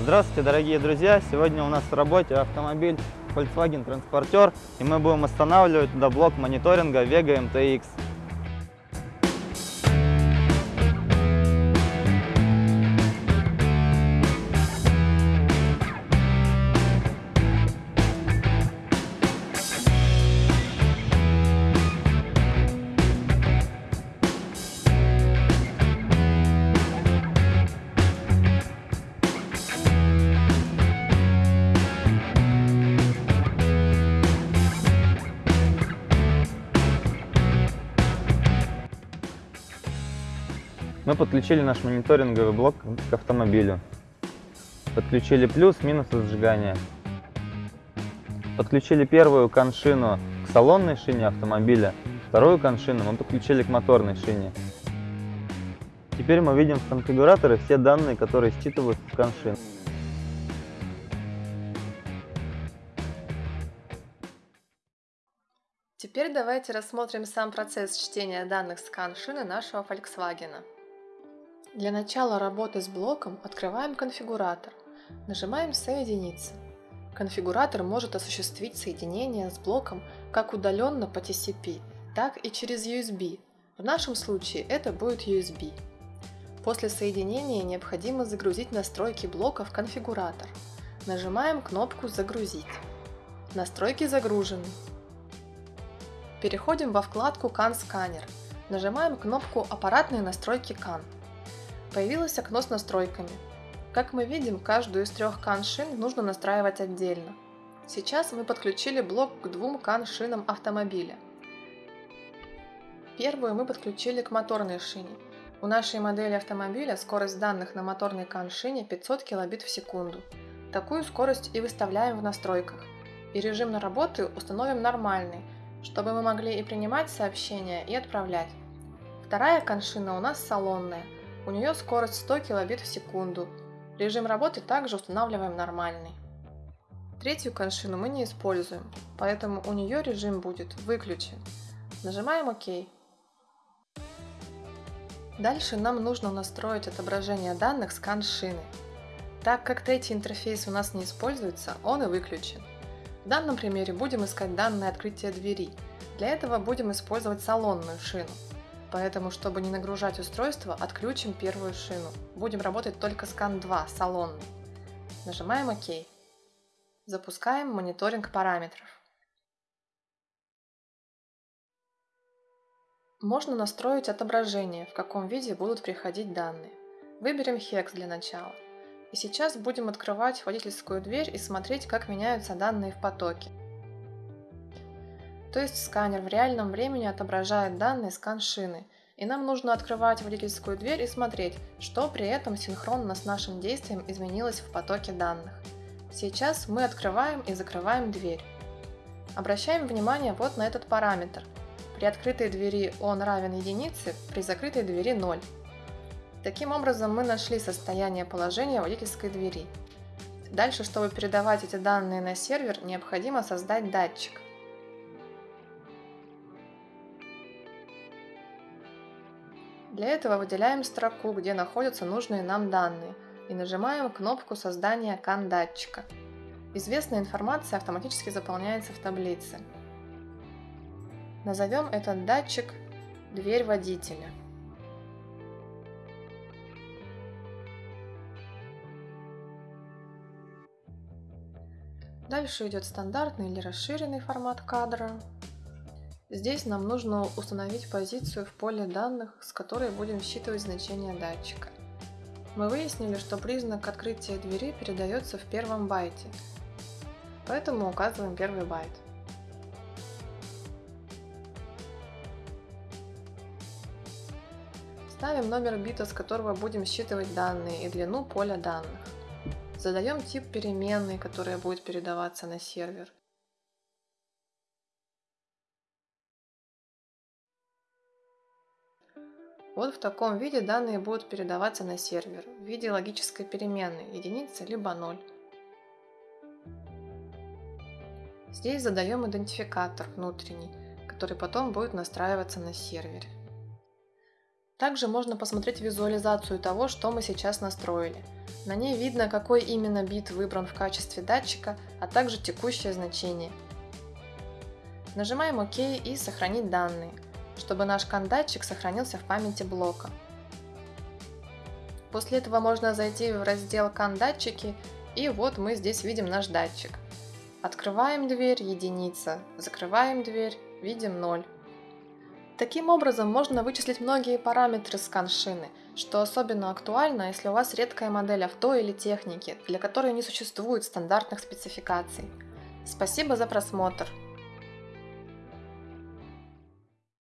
Здравствуйте, дорогие друзья! Сегодня у нас в работе автомобиль Volkswagen Transporter, и мы будем устанавливать туда блок мониторинга Vega MTX. Мы подключили наш мониторинговый блок к автомобилю. Подключили плюс, минус зажигания. Подключили первую коншину к салонной шине автомобиля, вторую коншину мы подключили к моторной шине. Теперь мы видим в конфигураторе все данные, которые считываются с коншин. Теперь давайте рассмотрим сам процесс чтения данных с коншины нашего Volkswagen. Для начала работы с блоком открываем конфигуратор. Нажимаем «Соединиться». Конфигуратор может осуществить соединение с блоком как удаленно по TCP, так и через USB. В нашем случае это будет USB. После соединения необходимо загрузить настройки блока в конфигуратор. Нажимаем кнопку «Загрузить». Настройки загружены. Переходим во вкладку CAN Scanner. Нажимаем кнопку «Аппаратные настройки CAN». Появилось окно с настройками. Как мы видим, каждую из трех кан-шин нужно настраивать отдельно. Сейчас мы подключили блок к двум кан-шинам автомобиля. Первую мы подключили к моторной шине. У нашей модели автомобиля скорость данных на моторной кан-шине 500 кбит в секунду. Такую скорость и выставляем в настройках. И режим на работы установим нормальный, чтобы мы могли и принимать сообщения, и отправлять. Вторая коншина у нас салонная – у нее скорость 100 кбит в секунду. Режим работы также устанавливаем нормальный. Третью коншину мы не используем, поэтому у нее режим будет выключен. Нажимаем ОК. Дальше нам нужно настроить отображение данных с коншины. Так как третий интерфейс у нас не используется, он и выключен. В данном примере будем искать данные открытия двери. Для этого будем использовать салонную шину. Поэтому, чтобы не нагружать устройство, отключим первую шину. Будем работать только с CAN2 салонный. Нажимаем ОК. Запускаем мониторинг параметров. Можно настроить отображение, в каком виде будут приходить данные. Выберем HEX для начала. И сейчас будем открывать водительскую дверь и смотреть, как меняются данные в потоке. То есть сканер в реальном времени отображает данные скан-шины, и нам нужно открывать водительскую дверь и смотреть, что при этом синхронно с нашим действием изменилось в потоке данных. Сейчас мы открываем и закрываем дверь. Обращаем внимание вот на этот параметр. При открытой двери он равен единице, при закрытой двери 0. Таким образом мы нашли состояние положения водительской двери. Дальше, чтобы передавать эти данные на сервер, необходимо создать датчик. Для этого выделяем строку, где находятся нужные нам данные, и нажимаем кнопку создания кан-датчика. Известная информация автоматически заполняется в таблице. Назовем этот датчик «Дверь водителя». Дальше идет стандартный или расширенный формат кадра. Здесь нам нужно установить позицию в поле данных, с которой будем считывать значение датчика. Мы выяснили, что признак открытия двери передается в первом байте, поэтому указываем первый байт. Ставим номер бита, с которого будем считывать данные, и длину поля данных. Задаем тип переменной, которая будет передаваться на сервер. Вот в таком виде данные будут передаваться на сервер в виде логической переменной единица либо 0. Здесь задаем идентификатор внутренний, который потом будет настраиваться на сервере. Также можно посмотреть визуализацию того, что мы сейчас настроили. На ней видно, какой именно бит выбран в качестве датчика, а также текущее значение. Нажимаем ОК и «Сохранить данные», чтобы наш кан-датчик сохранился в памяти блока. После этого можно зайти в раздел «Кан-датчики» и вот мы здесь видим наш датчик. Открываем дверь – единица, закрываем дверь – видим 0. Таким образом, можно вычислить многие параметры скан-шины, что особенно актуально, если у вас редкая модель авто или техники, для которой не существует стандартных спецификаций. Спасибо за просмотр!